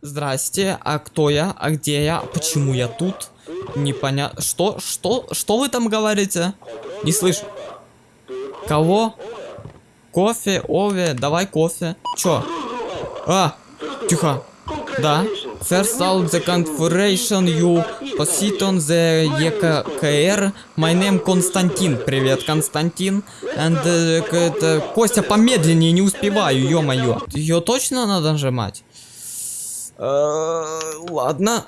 Здрасте, а кто я? А где я? Почему я тут? Непонятно. Что? Что? Что вы там говорите? Не слышу. Кого? Кофе, Ове, давай кофе. Чё? А, тихо. Да. First out the configuration you proceed on the EKR. My name Константин. Привет, Константин. And uh, Костя, помедленнее, не успеваю, ё-моё. Ее точно надо нажимать? Э, ладно.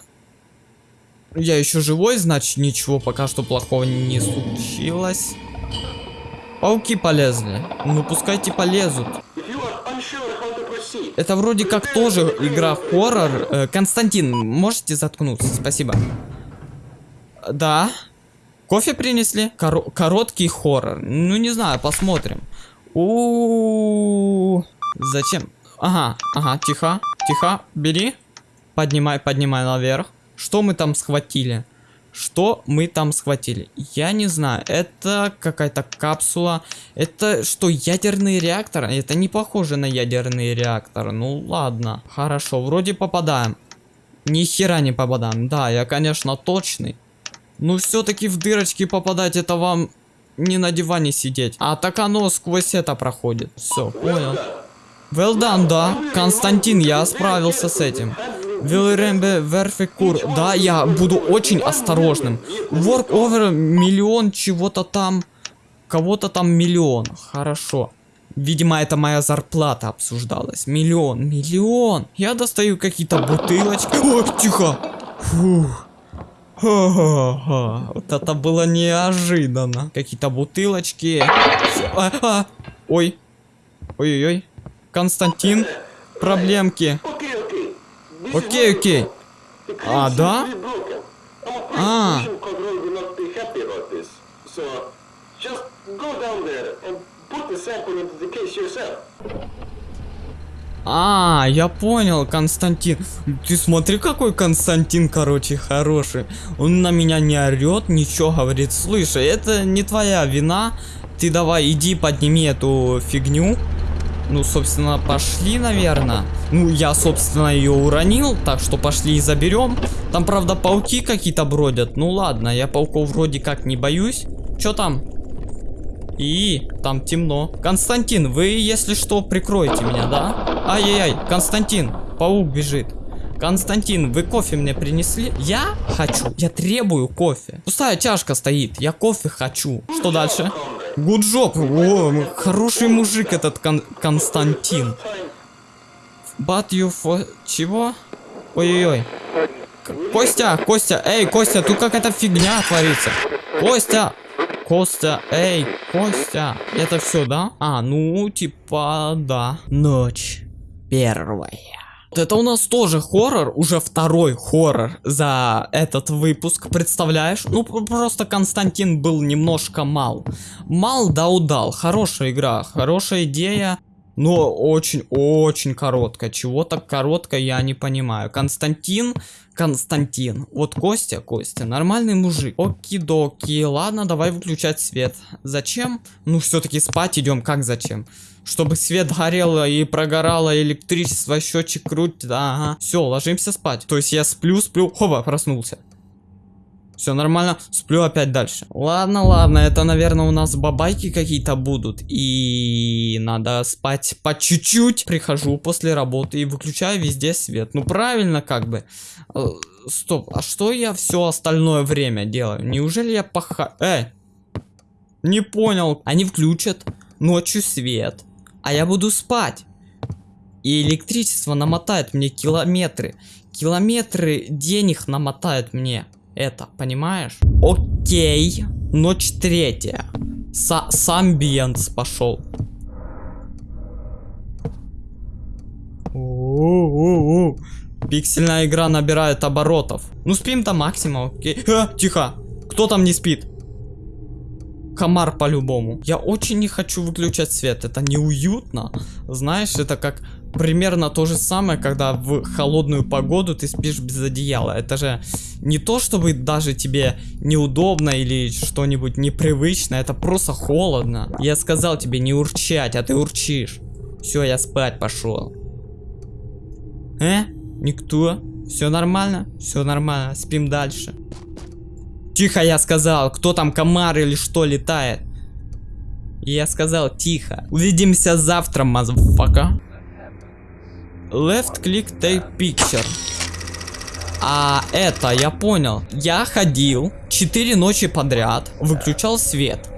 Я еще живой, значит ничего пока что плохого не случилось. Пауки полезли. Ну пускайте полезут. Это вроде как тоже игра хоррор. Э, Константин, можете заткнуться? Спасибо. Да. Кофе принесли? Коро короткий хоррор. Ну не знаю, посмотрим. У, -у, -у, -у. Зачем? Ага, ага, тихо, тихо, бери. Поднимай, поднимай наверх. Что мы там схватили? Что мы там схватили? Я не знаю. Это какая-то капсула. Это что, ядерный реактор? Это не похоже на ядерный реактор. Ну ладно. Хорошо, вроде попадаем. Ни хера не попадаем. Да, я, конечно, точный. Но все-таки в дырочки попадать это вам не на диване сидеть. А так оно сквозь это проходит. Все, понял. Well done, да. Константин, я справился с этим. Вилрембе Верфикур. Да, я буду очень осторожным. Work over миллион чего-то там. Кого-то там миллион. Хорошо. Видимо, это моя зарплата обсуждалась. Миллион, миллион. Я достаю какие-то бутылочки. О, тихо. Фух. Ха -ха -ха. Вот это было неожиданно. Какие-то бутылочки. А, а. Ой. Ой-ой-ой. Константин. Проблемки. Окей, окей. А, да? А. А, я понял, Константин. Ты смотри, какой Константин, короче, хороший. Он на меня не орет, ничего говорит. Слушай, это не твоя вина. Ты давай, иди подними эту фигню. Ну, собственно, пошли, наверное. Ну, я, собственно, ее уронил, так что пошли и заберем. Там, правда, пауки какие-то бродят. Ну, ладно, я пауков вроде как не боюсь. Что там? И там темно. Константин, вы, если что, прикроете меня, да? Ай-яй-яй, Константин, паук бежит. Константин, вы кофе мне принесли? Я хочу, я требую кофе. Пустая чашка стоит, я кофе хочу. Что дальше? Гуджоп. О, хороший мужик этот Кон Константин. You for... Чего? Ой-ой-ой. Костя, Костя, эй, Костя, тут какая-то фигня творится. Костя, Костя, эй, Костя. Это все, да? А, ну, типа, да. Ночь первая. Это у нас тоже хоррор, уже второй хоррор за этот выпуск, представляешь? Ну, просто Константин был немножко мал. Мал да удал, хорошая игра, хорошая идея. Но очень-очень короткая. Чего так коротко, я не понимаю. Константин, Константин. Вот Костя, Костя, нормальный мужик. Оки-доки. Ладно, давай выключать свет. Зачем? Ну, все-таки спать идем. Как зачем? Чтобы свет горел и прогорало электричество, счетчик крутит. Ага. Все, ложимся спать. То есть я сплю, сплю. Хоба, проснулся. Все нормально, сплю опять дальше. Ладно, ладно, это, наверное, у нас бабайки какие-то будут. И надо спать по чуть-чуть. Прихожу после работы и выключаю везде свет. Ну, правильно, как бы. Э, стоп, а что я все остальное время делаю? Неужели я паха... Эй! Не понял. Они включат ночью свет а я буду спать. И электричество намотает мне километры. Километры денег намотает мне это, понимаешь? Окей, ночь третья. С Самбиенс пошел. Пиксельная игра набирает оборотов. Ну спим до максимума, окей. А, тихо. Кто там не спит? Комар по-любому. Я очень не хочу выключать свет. Это неуютно. Знаешь, это как примерно то же самое, когда в холодную погоду ты спишь без одеяла. Это же не то, чтобы даже тебе неудобно или что-нибудь непривычно. Это просто холодно. Я сказал тебе не урчать, а ты урчишь. Все, я спать пошел. Э? Никто. Все нормально? Все нормально. Спим дальше. Тихо, я сказал. Кто там, комар или что летает? Я сказал тихо. Увидимся завтра, motherfucker. Left click take picture. А это, я понял. Я ходил 4 ночи подряд, выключал свет.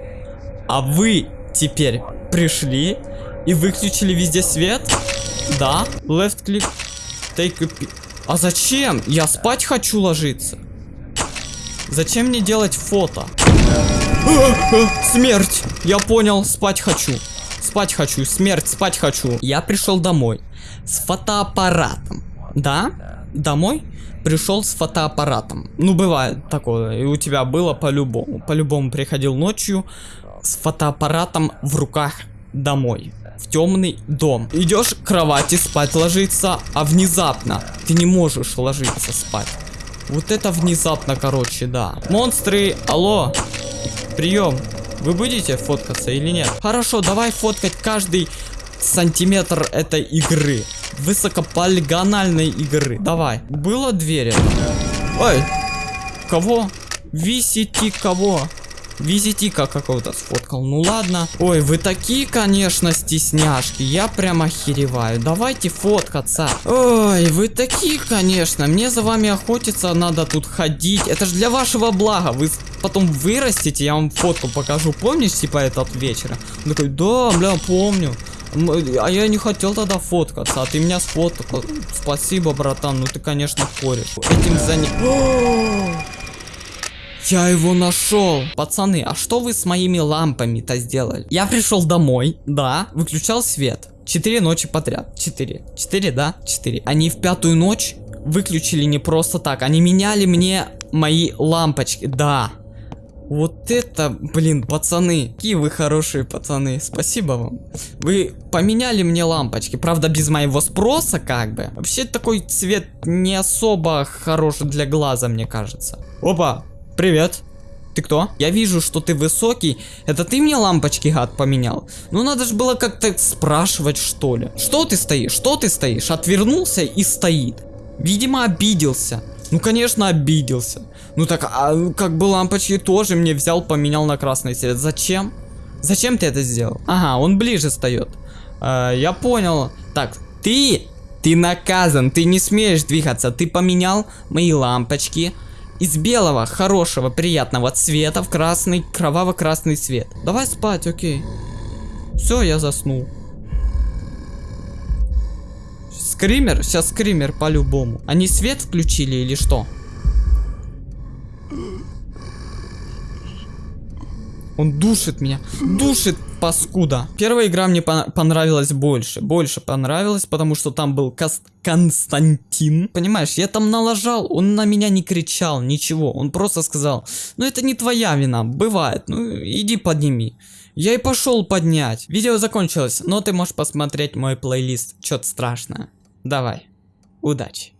А вы теперь пришли и выключили везде свет? Да. Left click take a А зачем? Я спать хочу ложиться. Зачем мне делать фото? Смерть! Я понял, спать хочу. Спать хочу, смерть, спать хочу. Я пришел домой с фотоаппаратом. Да? Домой? Пришел с фотоаппаратом. Ну, бывает такое. И у тебя было по-любому. По-любому приходил ночью с фотоаппаратом в руках домой. В темный дом. Идешь к кровати спать ложиться, а внезапно ты не можешь ложиться спать. Вот это внезапно, короче, да. Монстры, алло. Прием. Вы будете фоткаться или нет? Хорошо, давай фоткать каждый сантиметр этой игры. Высокополигональной игры. Давай. Было двери. Ой. Кого? Висите кого? Визитика какого-то сфоткал. Ну ладно. Ой, вы такие, конечно, стесняшки. Я прям охереваю. Давайте фоткаться. Ой, вы такие, конечно. Мне за вами охотиться надо тут ходить. Это же для вашего блага. Вы потом вырастете, я вам фотку покажу. Помнишь, типа, этот вечер? Он такой, да, бля, помню. А я не хотел тогда фоткаться, а ты меня сфоткал. Спасибо, братан, ну ты, конечно, корешь. Этим заня... Я его нашел. Пацаны, а что вы с моими лампами-то сделали? Я пришел домой, да, выключал свет. Четыре ночи подряд. Четыре. Четыре, да? Четыре. Они в пятую ночь выключили не просто так. Они меняли мне мои лампочки. Да. Вот это, блин, пацаны. Какие вы хорошие пацаны. Спасибо вам. Вы поменяли мне лампочки. Правда, без моего спроса, как бы. Вообще, такой цвет не особо хороший для глаза, мне кажется. Опа, привет. Ты кто? Я вижу, что ты высокий. Это ты мне лампочки, гад, поменял? Ну надо же было как-то спрашивать, что ли. Что ты стоишь? Что ты стоишь? Отвернулся и стоит. Видимо, обиделся. Ну, конечно, обиделся. Ну так, а как бы лампочки тоже мне взял, поменял на красный цвет. Зачем? Зачем ты это сделал? Ага, он ближе встает. А, я понял. Так, ты, ты наказан, ты не смеешь двигаться. Ты поменял мои лампочки из белого, хорошего, приятного цвета в красный, кроваво-красный цвет. Давай спать, окей. Все, я заснул. Скример? Сейчас скример по-любому. Они свет включили или что? Он душит меня. Душит, паскуда. Первая игра мне пон- понравилась больше. Больше понравилась, потому что там был Кас- Константин. Понимаешь, я там налажал, он на меня не кричал, ничего. Он просто сказал, ну это не твоя вина, бывает, ну иди подними. Я и пошел поднять. Видео закончилось, но ты можешь посмотреть мой плейлист. Что-то страшное. Давай. Удачи.